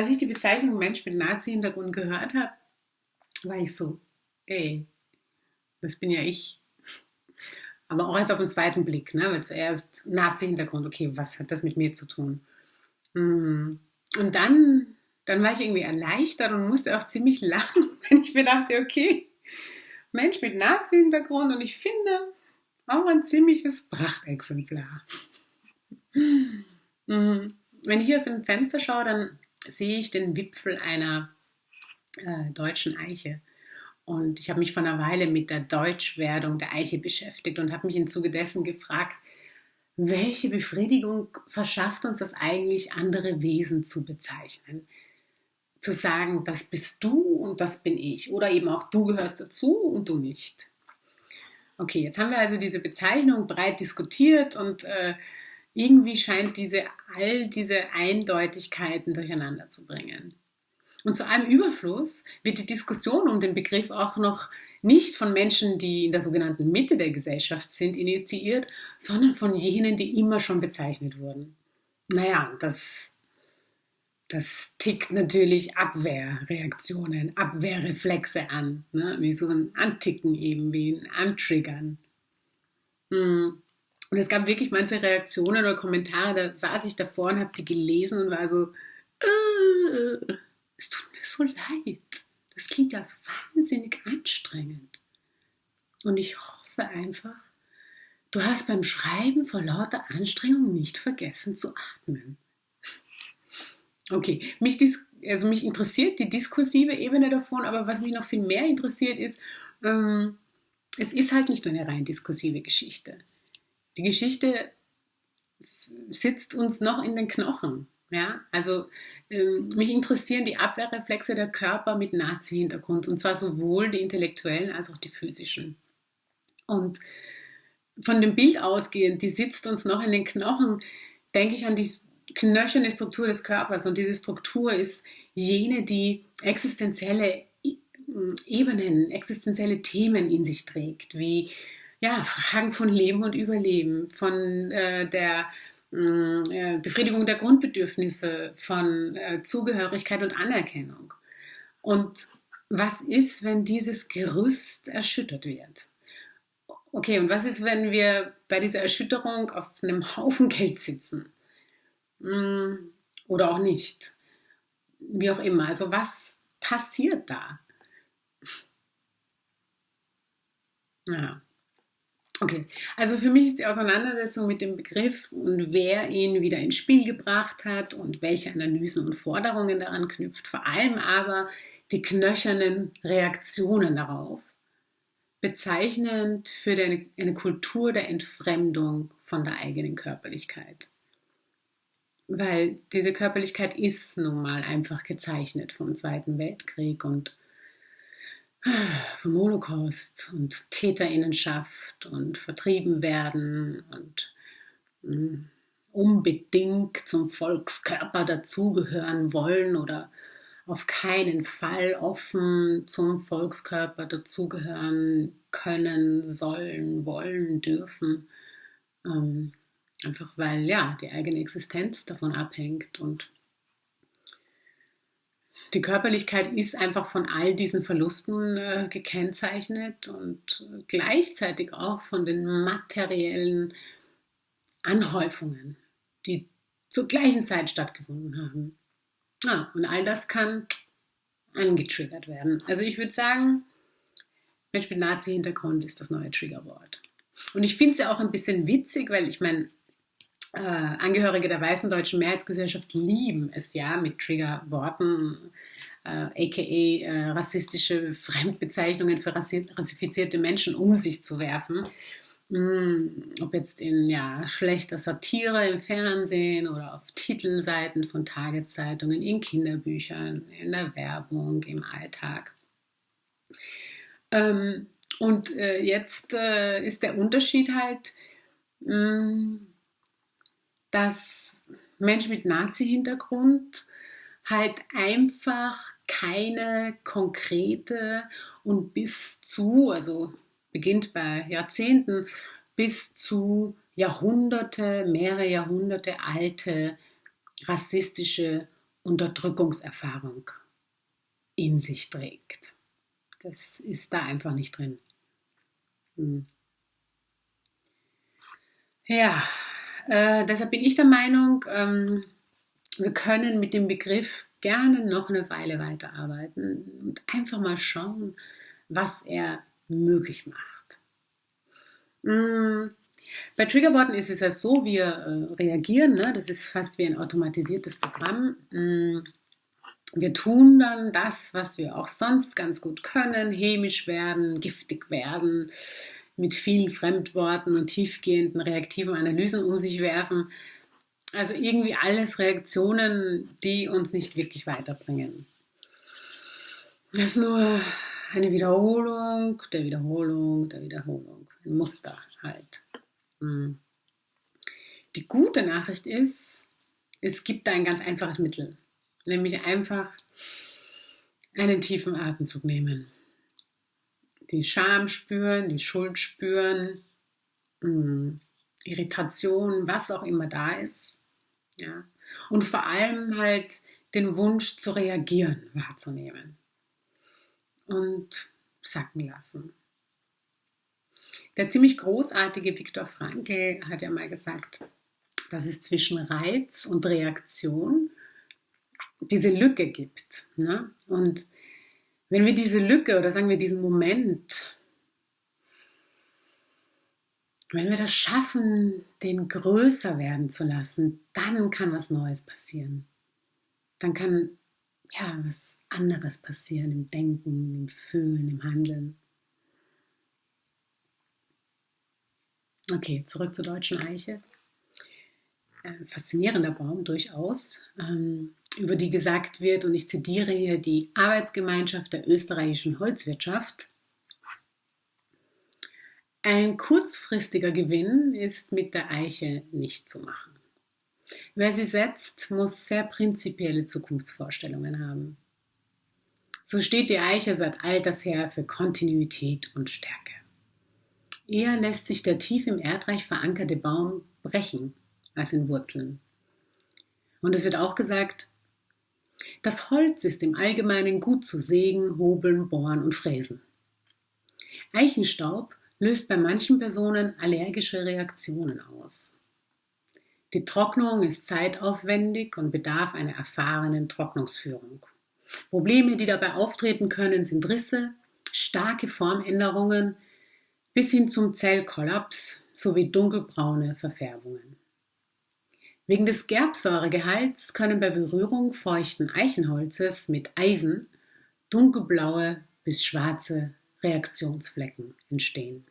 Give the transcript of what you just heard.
als ich die Bezeichnung Mensch mit Nazi-Hintergrund gehört habe, war ich so, ey, das bin ja ich. Aber auch erst auf den zweiten Blick, ne? weil zuerst Nazi-Hintergrund, okay, was hat das mit mir zu tun? Mhm. Und dann, dann war ich irgendwie erleichtert und musste auch ziemlich lachen, wenn ich mir dachte, okay, Mensch mit Nazi-Hintergrund und ich finde auch ein ziemliches Prachtexemplar. Mhm. Wenn ich hier aus dem Fenster schaue, dann sehe ich den Wipfel einer äh, deutschen Eiche. Und ich habe mich vor einer Weile mit der Deutschwerdung der Eiche beschäftigt und habe mich im Zuge dessen gefragt, welche Befriedigung verschafft uns das eigentlich, andere Wesen zu bezeichnen? Zu sagen, das bist du und das bin ich. Oder eben auch du gehörst dazu und du nicht. Okay, jetzt haben wir also diese Bezeichnung breit diskutiert und äh, irgendwie scheint diese all diese Eindeutigkeiten durcheinander zu bringen. Und zu allem Überfluss wird die Diskussion um den Begriff auch noch nicht von Menschen, die in der sogenannten Mitte der Gesellschaft sind, initiiert, sondern von jenen, die immer schon bezeichnet wurden. Naja, das, das tickt natürlich Abwehrreaktionen, Abwehrreflexe an, ne? wie so ein Anticken eben, wie ein Antriggern. Hm. Und es gab wirklich manche Reaktionen oder Kommentare, da saß ich davor und habe die gelesen und war so, äh, es tut mir so leid. Das klingt ja wahnsinnig anstrengend. Und ich hoffe einfach, du hast beim Schreiben vor lauter Anstrengung nicht vergessen zu atmen. Okay, mich, also mich interessiert die diskursive Ebene davon, aber was mich noch viel mehr interessiert ist, ähm, es ist halt nicht nur eine rein diskursive Geschichte. Die Geschichte sitzt uns noch in den Knochen. Ja, also ähm, mich interessieren die Abwehrreflexe der Körper mit Nazi-Hintergrund und zwar sowohl die intellektuellen als auch die physischen. Und von dem Bild ausgehend, die sitzt uns noch in den Knochen, denke ich an die knöcherne Struktur des Körpers und diese Struktur ist jene, die existenzielle Ebenen, existenzielle Themen in sich trägt, wie ja, Fragen von Leben und Überleben, von äh, der mm, äh, Befriedigung der Grundbedürfnisse, von äh, Zugehörigkeit und Anerkennung. Und was ist, wenn dieses Gerüst erschüttert wird? Okay, und was ist, wenn wir bei dieser Erschütterung auf einem Haufen Geld sitzen? Mm, oder auch nicht? Wie auch immer. Also was passiert da? Ja. Okay, also für mich ist die Auseinandersetzung mit dem Begriff und wer ihn wieder ins Spiel gebracht hat und welche Analysen und Forderungen daran knüpft, vor allem aber die knöchernen Reaktionen darauf, bezeichnend für eine Kultur der Entfremdung von der eigenen Körperlichkeit. Weil diese Körperlichkeit ist nun mal einfach gezeichnet vom Zweiten Weltkrieg und vom Holocaust und Täterinnenschaft und vertrieben werden und hm, unbedingt zum Volkskörper dazugehören wollen oder auf keinen Fall offen zum Volkskörper dazugehören können, sollen, wollen, dürfen. Ähm, einfach weil ja die eigene Existenz davon abhängt und die Körperlichkeit ist einfach von all diesen Verlusten äh, gekennzeichnet und gleichzeitig auch von den materiellen Anhäufungen, die zur gleichen Zeit stattgefunden haben. Ah, und all das kann angetriggert werden. Also ich würde sagen, Mensch mit Nazi-Hintergrund ist das neue Triggerwort. Und ich finde es ja auch ein bisschen witzig, weil ich meine, äh, Angehörige der weißen deutschen Mehrheitsgesellschaft lieben es ja mit Triggerworten, äh, aka äh, rassistische Fremdbezeichnungen für rassifizierte Menschen um sich zu werfen. Mm, ob jetzt in ja, schlechter Satire im Fernsehen oder auf Titelseiten von Tageszeitungen, in Kinderbüchern, in der Werbung, im Alltag. Ähm, und äh, jetzt äh, ist der Unterschied halt, mm, dass Menschen mit Nazi-Hintergrund halt einfach keine konkrete und bis zu, also beginnt bei Jahrzehnten, bis zu Jahrhunderte, mehrere Jahrhunderte alte rassistische Unterdrückungserfahrung in sich trägt. Das ist da einfach nicht drin. Hm. Ja, äh, deshalb bin ich der Meinung, ähm, wir können mit dem Begriff gerne noch eine Weile weiterarbeiten und einfach mal schauen, was er möglich macht. Hm. Bei Triggerworten ist es ja so, wir äh, reagieren, ne? das ist fast wie ein automatisiertes Programm. Hm. Wir tun dann das, was wir auch sonst ganz gut können, hämisch werden, giftig werden, mit vielen Fremdworten und tiefgehenden reaktiven Analysen um sich werfen. Also irgendwie alles Reaktionen, die uns nicht wirklich weiterbringen. Das ist nur eine Wiederholung der Wiederholung der Wiederholung. Ein Muster halt. Hm. Die gute Nachricht ist, es gibt da ein ganz einfaches Mittel, nämlich einfach einen tiefen Atemzug nehmen. Die Scham spüren, die Schuld spüren, hm, Irritation, was auch immer da ist. Ja. Und vor allem halt den Wunsch zu reagieren wahrzunehmen und sacken lassen. Der ziemlich großartige Viktor Frankl hat ja mal gesagt, dass es zwischen Reiz und Reaktion diese Lücke gibt. Ne? Und wenn wir diese Lücke oder sagen wir diesen Moment, wenn wir das schaffen, den größer werden zu lassen, dann kann was Neues passieren. Dann kann ja was anderes passieren im Denken, im Fühlen, im Handeln. Okay, zurück zur deutschen Eiche. Äh, faszinierender Baum durchaus, ähm, über die gesagt wird, und ich zitiere hier die Arbeitsgemeinschaft der österreichischen Holzwirtschaft. Ein kurzfristiger Gewinn ist mit der Eiche nicht zu machen. Wer sie setzt, muss sehr prinzipielle Zukunftsvorstellungen haben. So steht die Eiche seit alters her für Kontinuität und Stärke. Eher lässt sich der tief im Erdreich verankerte Baum brechen als in Wurzeln. Und es wird auch gesagt, das Holz ist im Allgemeinen gut zu sägen, hobeln, bohren und fräsen. Eichenstaub löst bei manchen Personen allergische Reaktionen aus. Die Trocknung ist zeitaufwendig und bedarf einer erfahrenen Trocknungsführung. Probleme, die dabei auftreten können, sind Risse, starke Formänderungen, bis hin zum Zellkollaps sowie dunkelbraune Verfärbungen. Wegen des Gerbsäuregehalts können bei Berührung feuchten Eichenholzes mit Eisen dunkelblaue bis schwarze Reaktionsflecken entstehen.